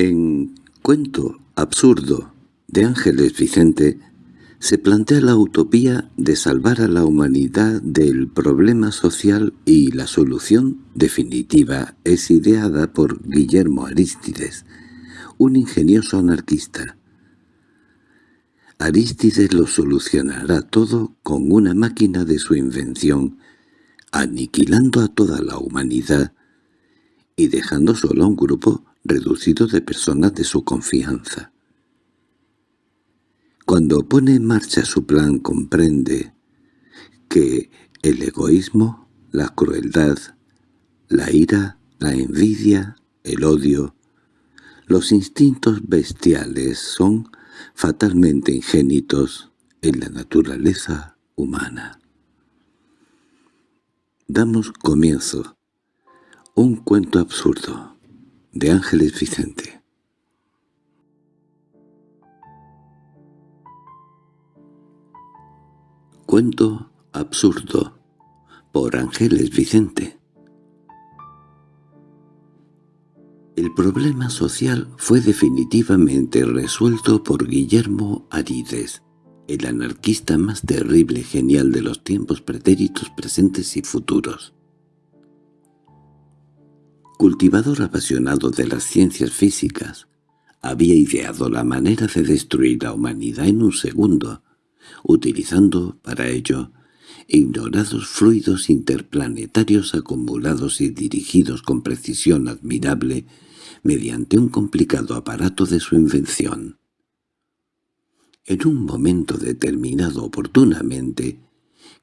En Cuento absurdo de Ángeles Vicente se plantea la utopía de salvar a la humanidad del problema social y la solución definitiva es ideada por Guillermo Arístides, un ingenioso anarquista. Arístides lo solucionará todo con una máquina de su invención, aniquilando a toda la humanidad y dejando solo a un grupo reducido de personas de su confianza. Cuando pone en marcha su plan comprende que el egoísmo, la crueldad, la ira, la envidia, el odio, los instintos bestiales son fatalmente ingénitos en la naturaleza humana. Damos comienzo. Un cuento absurdo de Ángeles Vicente Cuento absurdo por Ángeles Vicente El problema social fue definitivamente resuelto por Guillermo Arides, el anarquista más terrible y genial de los tiempos pretéritos presentes y futuros. Cultivador apasionado de las ciencias físicas, había ideado la manera de destruir la humanidad en un segundo, utilizando para ello ignorados fluidos interplanetarios acumulados y dirigidos con precisión admirable mediante un complicado aparato de su invención. En un momento determinado oportunamente,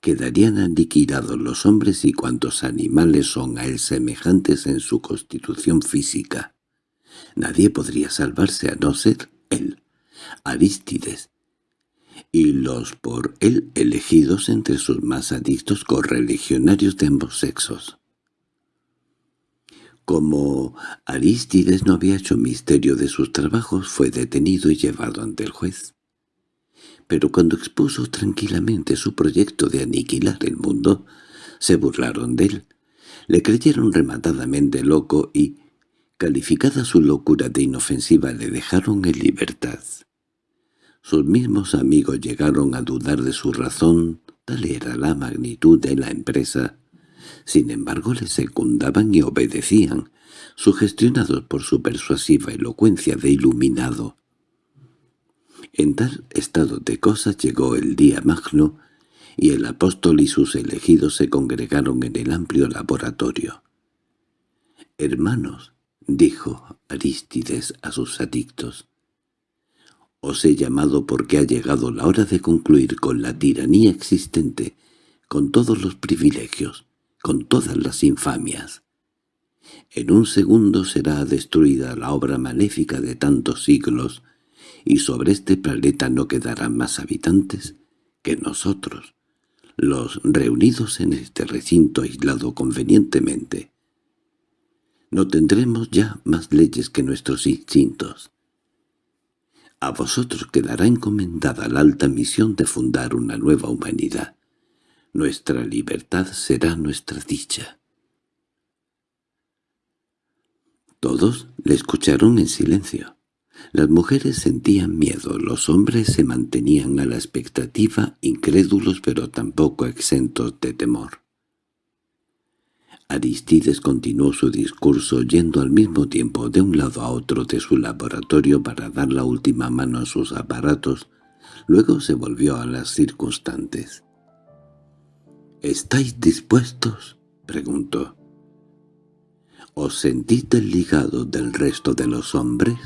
quedarían aniquilados los hombres y cuantos animales son a él semejantes en su constitución física. Nadie podría salvarse a no ser él, Arístides, y los por él elegidos entre sus más adictos correligionarios de ambos sexos. Como Arístides no había hecho misterio de sus trabajos, fue detenido y llevado ante el juez. Pero cuando expuso tranquilamente su proyecto de aniquilar el mundo, se burlaron de él, le creyeron rematadamente loco y, calificada su locura de inofensiva, le dejaron en libertad. Sus mismos amigos llegaron a dudar de su razón, tal era la magnitud de la empresa. Sin embargo le secundaban y obedecían, sugestionados por su persuasiva elocuencia de iluminado. En tal estado de cosas llegó el día magno, y el apóstol y sus elegidos se congregaron en el amplio laboratorio. «Hermanos», dijo Arístides a sus adictos, os he llamado porque ha llegado la hora de concluir con la tiranía existente, con todos los privilegios, con todas las infamias. En un segundo será destruida la obra maléfica de tantos siglos, y sobre este planeta no quedarán más habitantes que nosotros, los reunidos en este recinto aislado convenientemente. No tendremos ya más leyes que nuestros instintos. A vosotros quedará encomendada la alta misión de fundar una nueva humanidad. Nuestra libertad será nuestra dicha. Todos le escucharon en silencio. Las mujeres sentían miedo, los hombres se mantenían a la expectativa, incrédulos pero tampoco exentos de temor. Aristides continuó su discurso yendo al mismo tiempo de un lado a otro de su laboratorio para dar la última mano a sus aparatos, luego se volvió a las circunstantes. —¿Estáis dispuestos? —preguntó. —¿Os sentís desligados del resto de los hombres?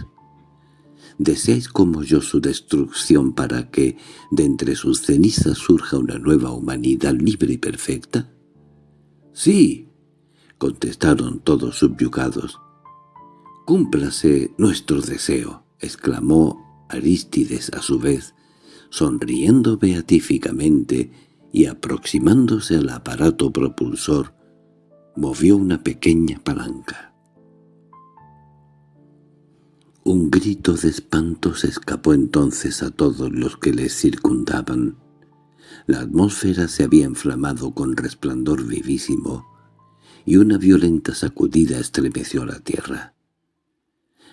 ¿Deseáis como yo su destrucción para que de entre sus cenizas surja una nueva humanidad libre y perfecta? —Sí —contestaron todos subyugados. —Cúmplase nuestro deseo —exclamó Arístides a su vez, sonriendo beatíficamente y aproximándose al aparato propulsor, movió una pequeña palanca. Un grito de espanto se escapó entonces a todos los que les circundaban. La atmósfera se había inflamado con resplandor vivísimo, y una violenta sacudida estremeció la tierra.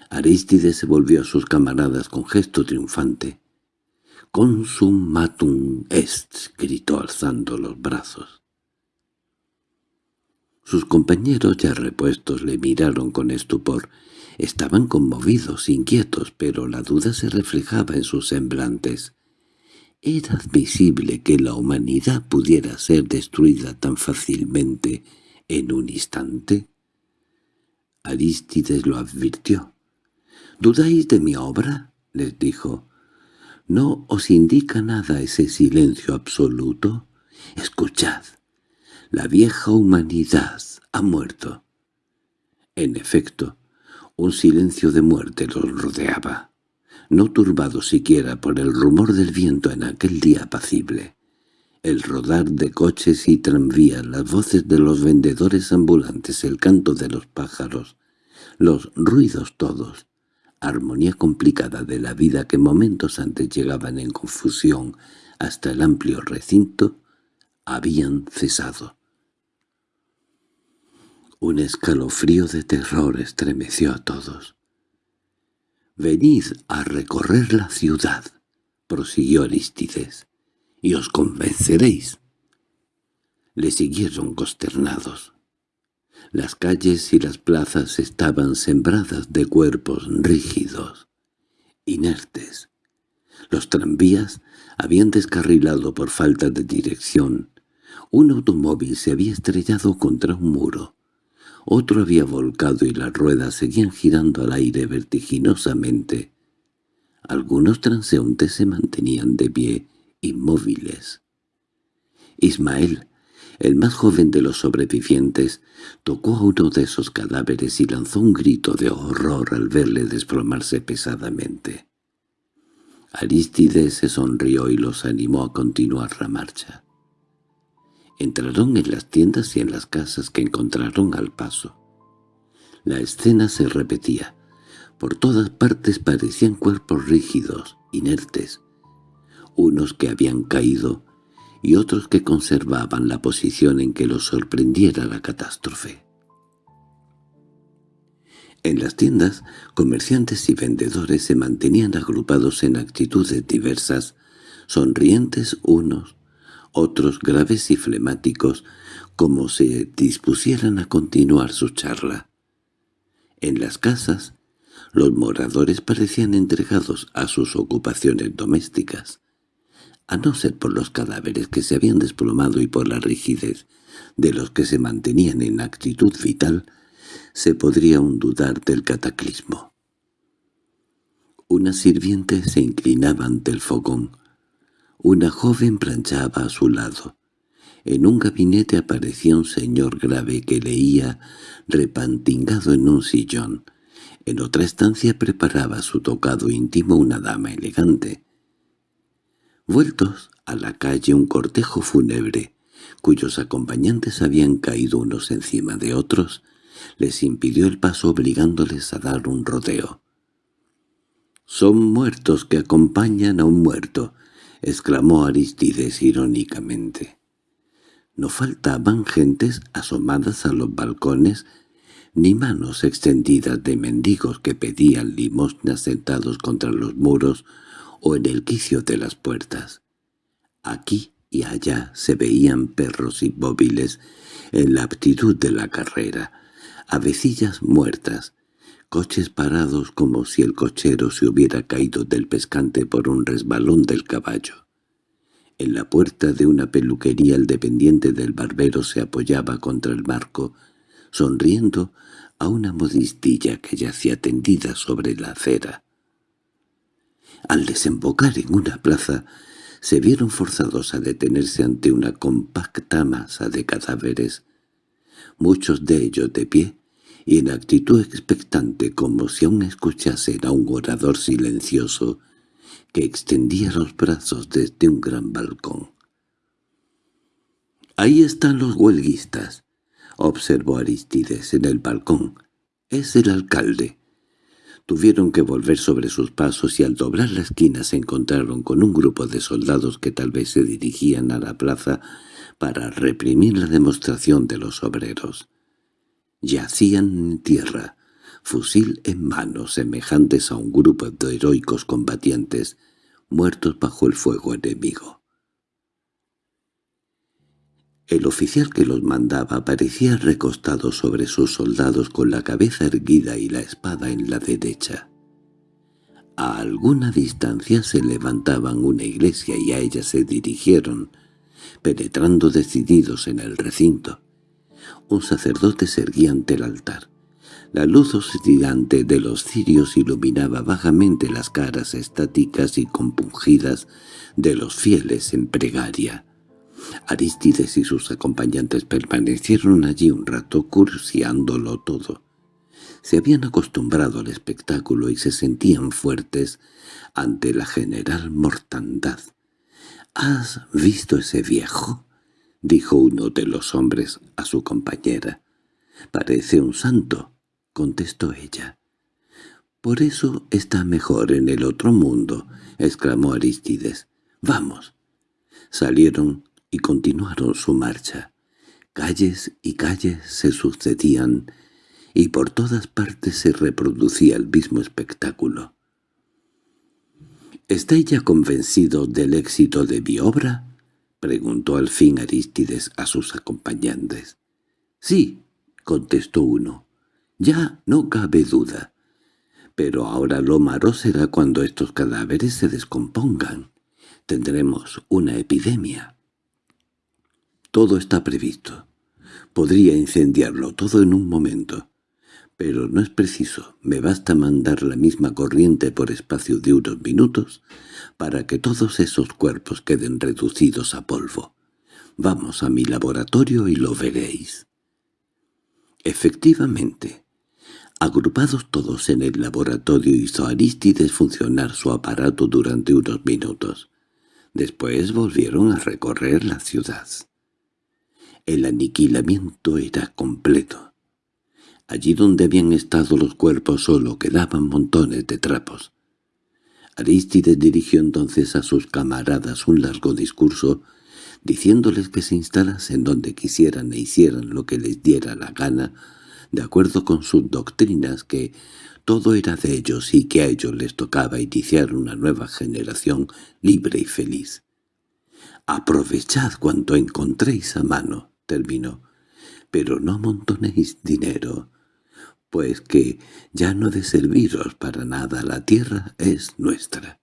Aristides se volvió a sus camaradas con gesto triunfante. «Consumatum est», gritó alzando los brazos. Sus compañeros ya repuestos le miraron con estupor. Estaban conmovidos, inquietos, pero la duda se reflejaba en sus semblantes. ¿Era admisible que la humanidad pudiera ser destruida tan fácilmente en un instante? Arístides lo advirtió. —¿Dudáis de mi obra? —les dijo. —¿No os indica nada ese silencio absoluto? Escuchad. La vieja humanidad ha muerto. En efecto, un silencio de muerte los rodeaba, no turbado siquiera por el rumor del viento en aquel día apacible. El rodar de coches y tranvías, las voces de los vendedores ambulantes, el canto de los pájaros, los ruidos todos, armonía complicada de la vida que momentos antes llegaban en confusión hasta el amplio recinto, habían cesado. Un escalofrío de terror estremeció a todos. «Venid a recorrer la ciudad», prosiguió Aristides, «y os convenceréis». Le siguieron consternados. Las calles y las plazas estaban sembradas de cuerpos rígidos, inertes. Los tranvías habían descarrilado por falta de dirección. Un automóvil se había estrellado contra un muro. Otro había volcado y las ruedas seguían girando al aire vertiginosamente. Algunos transeúntes se mantenían de pie, inmóviles. Ismael, el más joven de los sobrevivientes, tocó a uno de esos cadáveres y lanzó un grito de horror al verle desplomarse pesadamente. Aristides se sonrió y los animó a continuar la marcha. Entraron en las tiendas y en las casas que encontraron al paso. La escena se repetía. Por todas partes parecían cuerpos rígidos, inertes. Unos que habían caído y otros que conservaban la posición en que los sorprendiera la catástrofe. En las tiendas, comerciantes y vendedores se mantenían agrupados en actitudes diversas, sonrientes unos, otros graves y flemáticos, como se dispusieran a continuar su charla. En las casas, los moradores parecían entregados a sus ocupaciones domésticas, a no ser por los cadáveres que se habían desplomado y por la rigidez de los que se mantenían en actitud vital, se podría aún dudar del cataclismo. Una sirviente se inclinaba ante el fogón, una joven planchaba a su lado. En un gabinete aparecía un señor grave que leía repantingado en un sillón. En otra estancia preparaba su tocado íntimo una dama elegante. Vueltos a la calle un cortejo fúnebre, cuyos acompañantes habían caído unos encima de otros, les impidió el paso obligándoles a dar un rodeo. «Son muertos que acompañan a un muerto», exclamó Aristides irónicamente. No faltaban gentes asomadas a los balcones, ni manos extendidas de mendigos que pedían limosnas sentados contra los muros o en el quicio de las puertas. Aquí y allá se veían perros inmóviles en la aptitud de la carrera, avecillas muertas, coches parados como si el cochero se hubiera caído del pescante por un resbalón del caballo. En la puerta de una peluquería el dependiente del barbero se apoyaba contra el marco, sonriendo a una modistilla que yacía tendida sobre la acera. Al desembocar en una plaza, se vieron forzados a detenerse ante una compacta masa de cadáveres, muchos de ellos de pie, y en actitud expectante como si aún escuchasen a un orador silencioso que extendía los brazos desde un gran balcón. «Ahí están los huelguistas», observó Aristides en el balcón. «Es el alcalde». Tuvieron que volver sobre sus pasos y al doblar la esquina se encontraron con un grupo de soldados que tal vez se dirigían a la plaza para reprimir la demostración de los obreros. Yacían en tierra, fusil en mano, semejantes a un grupo de heroicos combatientes, muertos bajo el fuego enemigo. El oficial que los mandaba parecía recostado sobre sus soldados con la cabeza erguida y la espada en la derecha. A alguna distancia se levantaban una iglesia y a ella se dirigieron, penetrando decididos en el recinto. Un sacerdote se erguía ante el altar. La luz oscilante de los cirios iluminaba vagamente las caras estáticas y compungidas de los fieles en pregaria. Aristides y sus acompañantes permanecieron allí un rato cursiándolo todo. Se habían acostumbrado al espectáculo y se sentían fuertes ante la general mortandad. —¿Has visto ese viejo? —dijo uno de los hombres a su compañera. —Parece un santo —contestó ella. —Por eso está mejor en el otro mundo —exclamó Aristides. —Vamos. Salieron y continuaron su marcha. Calles y calles se sucedían, y por todas partes se reproducía el mismo espectáculo. —¿Está ella convencido del éxito de mi obra? —preguntó al fin Arístides a sus acompañantes. —Sí —contestó uno—, ya no cabe duda. Pero ahora lo malo será cuando estos cadáveres se descompongan. Tendremos una epidemia. Todo está previsto. Podría incendiarlo todo en un momento. Pero no es preciso, me basta mandar la misma corriente por espacio de unos minutos para que todos esos cuerpos queden reducidos a polvo. Vamos a mi laboratorio y lo veréis. Efectivamente, agrupados todos en el laboratorio hizo Aristides funcionar su aparato durante unos minutos. Después volvieron a recorrer la ciudad. El aniquilamiento era completo. Allí donde habían estado los cuerpos solo quedaban montones de trapos. Arístides dirigió entonces a sus camaradas un largo discurso, diciéndoles que se instalasen donde quisieran e hicieran lo que les diera la gana, de acuerdo con sus doctrinas que todo era de ellos y que a ellos les tocaba iniciar una nueva generación libre y feliz. «Aprovechad cuanto encontréis a mano», terminó. «Pero no amontonéis dinero, pues que ya no de serviros para nada, la tierra es nuestra».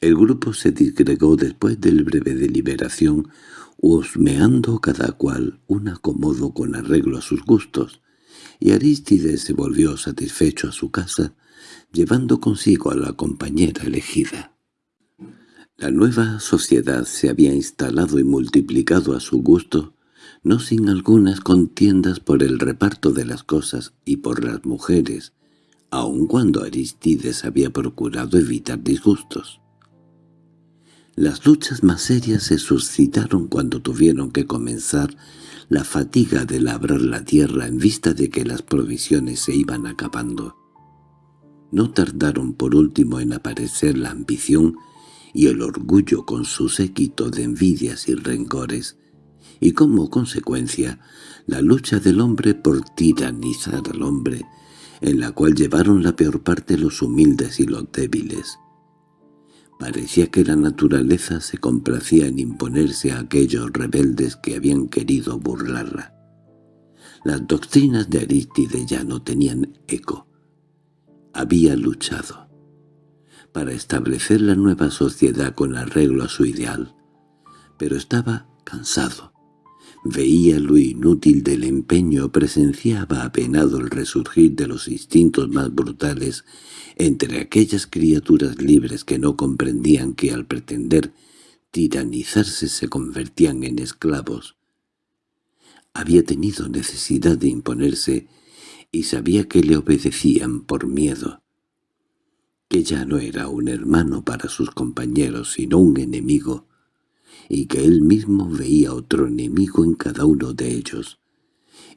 El grupo se disgregó después del breve deliberación, husmeando cada cual un acomodo con arreglo a sus gustos, y Arístides se volvió satisfecho a su casa, llevando consigo a la compañera elegida. La nueva sociedad se había instalado y multiplicado a su gusto, no sin algunas contiendas por el reparto de las cosas y por las mujeres, aun cuando Aristides había procurado evitar disgustos. Las luchas más serias se suscitaron cuando tuvieron que comenzar la fatiga de labrar la tierra en vista de que las provisiones se iban acabando. No tardaron por último en aparecer la ambición y el orgullo con su séquito de envidias y rencores, y como consecuencia la lucha del hombre por tiranizar al hombre, en la cual llevaron la peor parte los humildes y los débiles. Parecía que la naturaleza se complacía en imponerse a aquellos rebeldes que habían querido burlarla. Las doctrinas de Arístide ya no tenían eco. Había luchado para establecer la nueva sociedad con arreglo a su ideal, pero estaba cansado. Veía lo inútil del empeño, presenciaba apenado el resurgir de los instintos más brutales entre aquellas criaturas libres que no comprendían que al pretender tiranizarse se convertían en esclavos. Había tenido necesidad de imponerse y sabía que le obedecían por miedo que ya no era un hermano para sus compañeros sino un enemigo, y que él mismo veía otro enemigo en cada uno de ellos,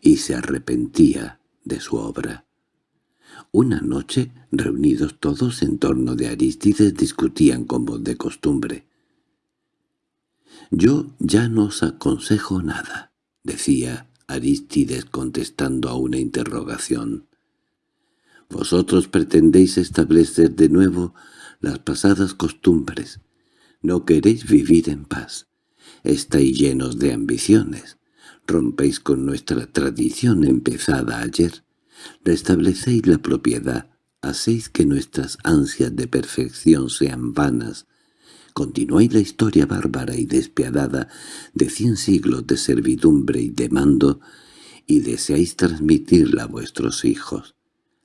y se arrepentía de su obra. Una noche, reunidos todos en torno de Aristides, discutían como de costumbre. «Yo ya no os aconsejo nada», decía Aristides contestando a una interrogación. Vosotros pretendéis establecer de nuevo las pasadas costumbres. No queréis vivir en paz. Estáis llenos de ambiciones. Rompéis con nuestra tradición empezada ayer. Restablecéis la propiedad. Hacéis que nuestras ansias de perfección sean vanas. Continuáis la historia bárbara y despiadada de cien siglos de servidumbre y de mando, y deseáis transmitirla a vuestros hijos.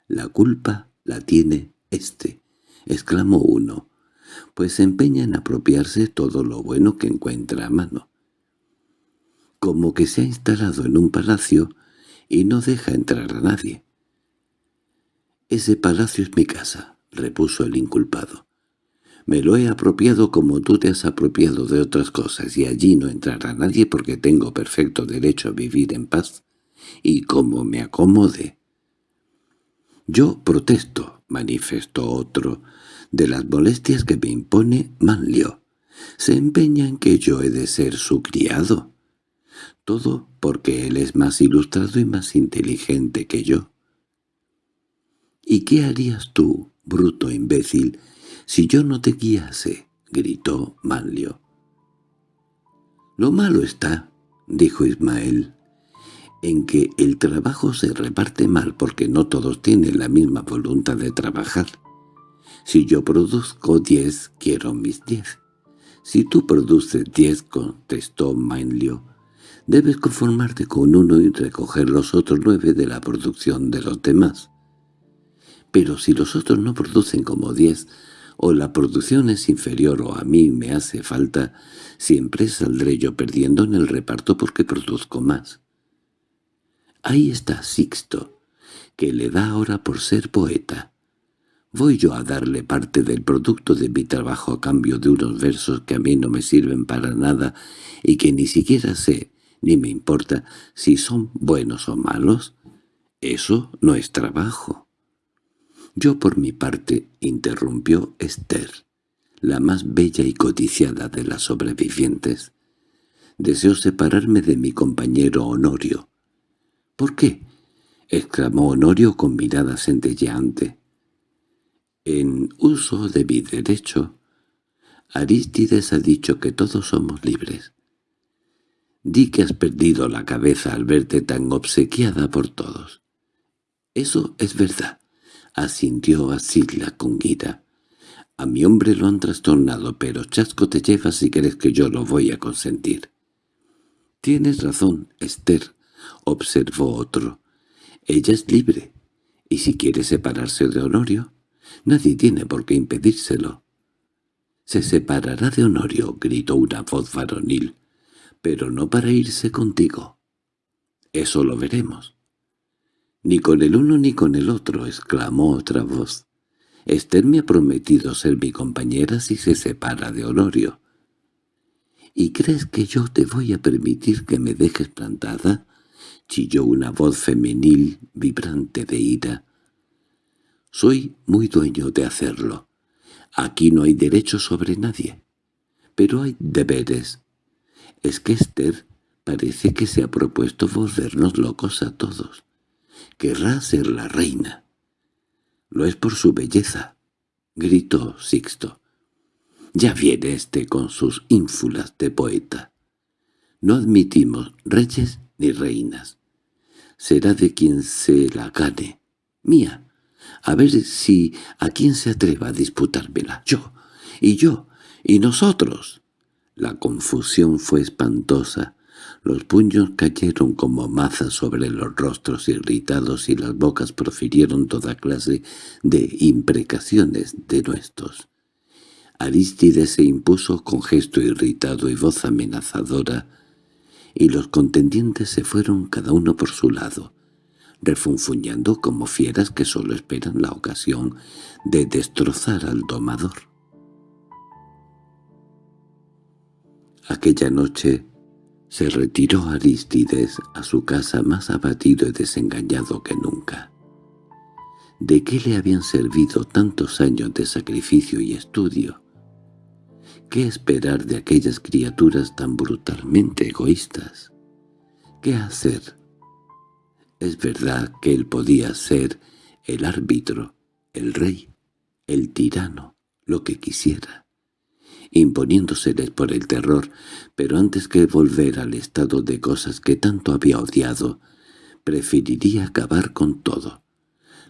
La culpa la tiene éste, exclamó uno, pues se empeña en apropiarse todo lo bueno que encuentra a mano. Como que se ha instalado en un palacio y no deja entrar a nadie. «Ese palacio es mi casa», repuso el inculpado. «Me lo he apropiado como tú te has apropiado de otras cosas, y allí no entrará nadie porque tengo perfecto derecho a vivir en paz, y como me acomode». «Yo protesto», manifestó otro, «de las molestias que me impone Manlio. Se empeña en que yo he de ser su criado. Todo porque él es más ilustrado y más inteligente que yo». «¿Y qué harías tú, bruto imbécil, si yo no te guiase?» gritó Manlio. «Lo malo está», dijo Ismael, en que el trabajo se reparte mal porque no todos tienen la misma voluntad de trabajar. Si yo produzco diez, quiero mis diez. Si tú produces diez, contestó Mainlio, debes conformarte con uno y recoger los otros nueve de la producción de los demás. Pero si los otros no producen como diez, o la producción es inferior o a mí me hace falta, siempre saldré yo perdiendo en el reparto porque produzco más. Ahí está Sixto, que le da ahora por ser poeta. Voy yo a darle parte del producto de mi trabajo a cambio de unos versos que a mí no me sirven para nada y que ni siquiera sé, ni me importa, si son buenos o malos. Eso no es trabajo. Yo por mi parte, interrumpió Esther, la más bella y codiciada de las sobrevivientes. Deseo separarme de mi compañero Honorio, —¿Por qué? —exclamó Honorio con mirada centelleante. —En uso de mi derecho, Arístides ha dicho que todos somos libres. Di que has perdido la cabeza al verte tan obsequiada por todos. —Eso es verdad —asintió Asila con ira. A mi hombre lo han trastornado, pero chasco te llevas si crees que yo lo voy a consentir. Tienes razón, Esther observó otro. Ella es libre, y si quiere separarse de Honorio, nadie tiene por qué impedírselo. —Se separará de Honorio —gritó una voz varonil—, pero no para irse contigo. —Eso lo veremos. —Ni con el uno ni con el otro —exclamó otra voz. Esther me ha prometido ser mi compañera si se separa de Honorio. —¿Y crees que yo te voy a permitir que me dejes plantada? chilló una voz femenil vibrante de ira. «Soy muy dueño de hacerlo. Aquí no hay derecho sobre nadie. Pero hay deberes. Es que Esther parece que se ha propuesto volvernos locos a todos. Querrá ser la reina. Lo es por su belleza», gritó Sixto. «Ya viene este con sus ínfulas de poeta. No admitimos reyes ni reinas será de quien se la gane. Mía. A ver si a quién se atreva a disputármela. Yo. Y yo. Y nosotros. La confusión fue espantosa. Los puños cayeron como mazas sobre los rostros irritados y las bocas profirieron toda clase de imprecaciones de nuestros. Arístides se impuso con gesto irritado y voz amenazadora y los contendientes se fueron cada uno por su lado, refunfuñando como fieras que sólo esperan la ocasión de destrozar al domador. Aquella noche se retiró Aristides a su casa más abatido y desengañado que nunca. ¿De qué le habían servido tantos años de sacrificio y estudio? ¿Qué esperar de aquellas criaturas tan brutalmente egoístas? ¿Qué hacer? Es verdad que él podía ser el árbitro, el rey, el tirano, lo que quisiera, imponiéndoseles por el terror, pero antes que volver al estado de cosas que tanto había odiado, preferiría acabar con todo.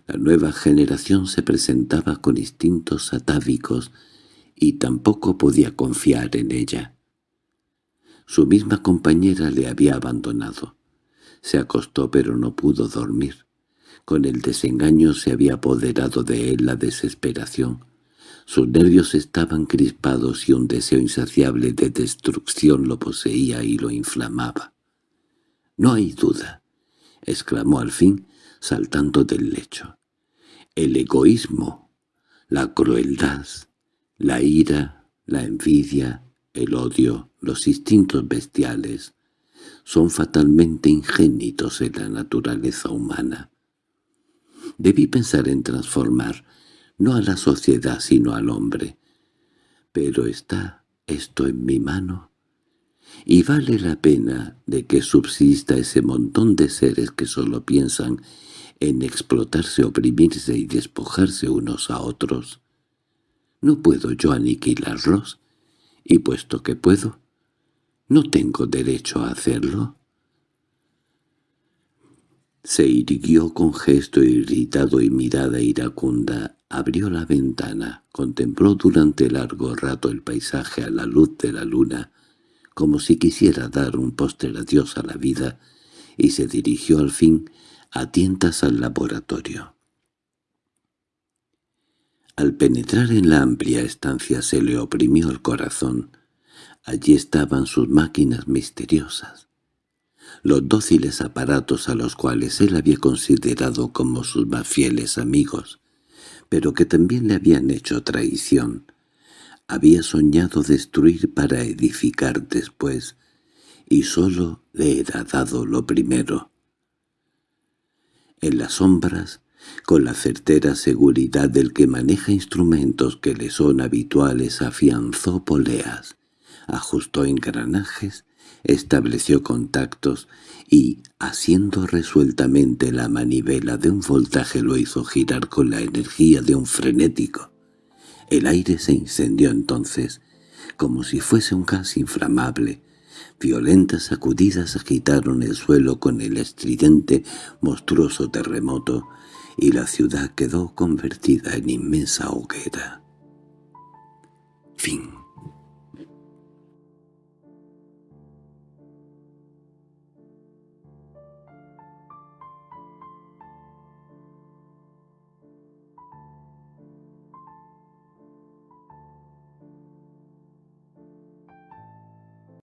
La nueva generación se presentaba con instintos atávicos y tampoco podía confiar en ella. Su misma compañera le había abandonado. Se acostó pero no pudo dormir. Con el desengaño se había apoderado de él la desesperación. Sus nervios estaban crispados y un deseo insaciable de destrucción lo poseía y lo inflamaba. «No hay duda», exclamó al fin, saltando del lecho. «El egoísmo, la crueldad, la ira, la envidia, el odio, los instintos bestiales, son fatalmente ingénitos en la naturaleza humana. Debí pensar en transformar, no a la sociedad sino al hombre. Pero está esto en mi mano, y vale la pena de que subsista ese montón de seres que solo piensan en explotarse, oprimirse y despojarse unos a otros. ¿No puedo yo aniquilarlos? Y puesto que puedo, ¿no tengo derecho a hacerlo? Se irguió con gesto irritado y mirada iracunda, abrió la ventana, contempló durante largo rato el paisaje a la luz de la luna, como si quisiera dar un póster adiós a la vida, y se dirigió al fin a tientas al laboratorio. Al penetrar en la amplia estancia se le oprimió el corazón. Allí estaban sus máquinas misteriosas los dóciles aparatos a los cuales él había considerado como sus más fieles amigos, pero que también le habían hecho traición. Había soñado destruir para edificar después, y sólo le era dado lo primero. En las sombras, con la certera seguridad del que maneja instrumentos que le son habituales, afianzó poleas, ajustó engranajes estableció contactos y, haciendo resueltamente la manivela de un voltaje lo hizo girar con la energía de un frenético. El aire se incendió entonces, como si fuese un gas inflamable. Violentas sacudidas agitaron el suelo con el estridente, monstruoso terremoto, y la ciudad quedó convertida en inmensa hoguera. Fin